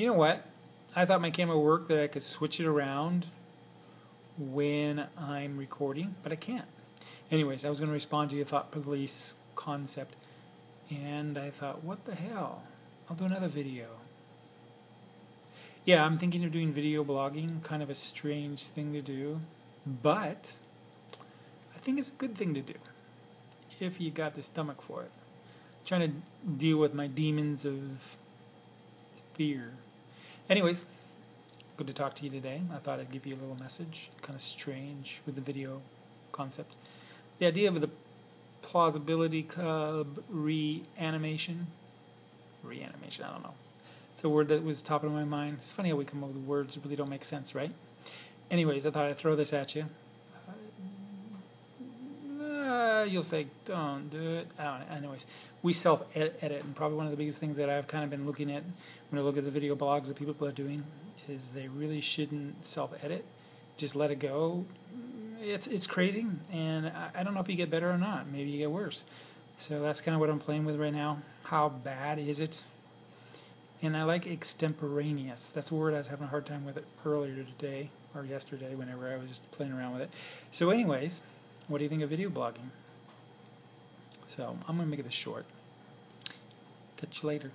You know what? I thought my camera worked that I could switch it around when I'm recording, but I can't. Anyways, I was going to respond to your thought police concept, and I thought, what the hell? I'll do another video. Yeah, I'm thinking of doing video blogging, kind of a strange thing to do, but I think it's a good thing to do if you got the stomach for it. I'm trying to deal with my demons of fear. Anyways, good to talk to you today. I thought I'd give you a little message, kind of strange with the video concept. The idea of the plausibility cub reanimation, reanimation, I don't know. It's a word that was top of my mind. It's funny how we come up with words that really don't make sense, right? Anyways, I thought I'd throw this at you. You'll say, don't do it. I don't. Anyways, we self edit, and probably one of the biggest things that I've kind of been looking at when I look at the video blogs that people are doing is they really shouldn't self edit. Just let it go. It's it's crazy, and I, I don't know if you get better or not. Maybe you get worse. So that's kind of what I'm playing with right now. How bad is it? And I like extemporaneous. That's a word I was having a hard time with it earlier today or yesterday, whenever I was just playing around with it. So, anyways, what do you think of video blogging? So I'm going to make it this short. Catch you later.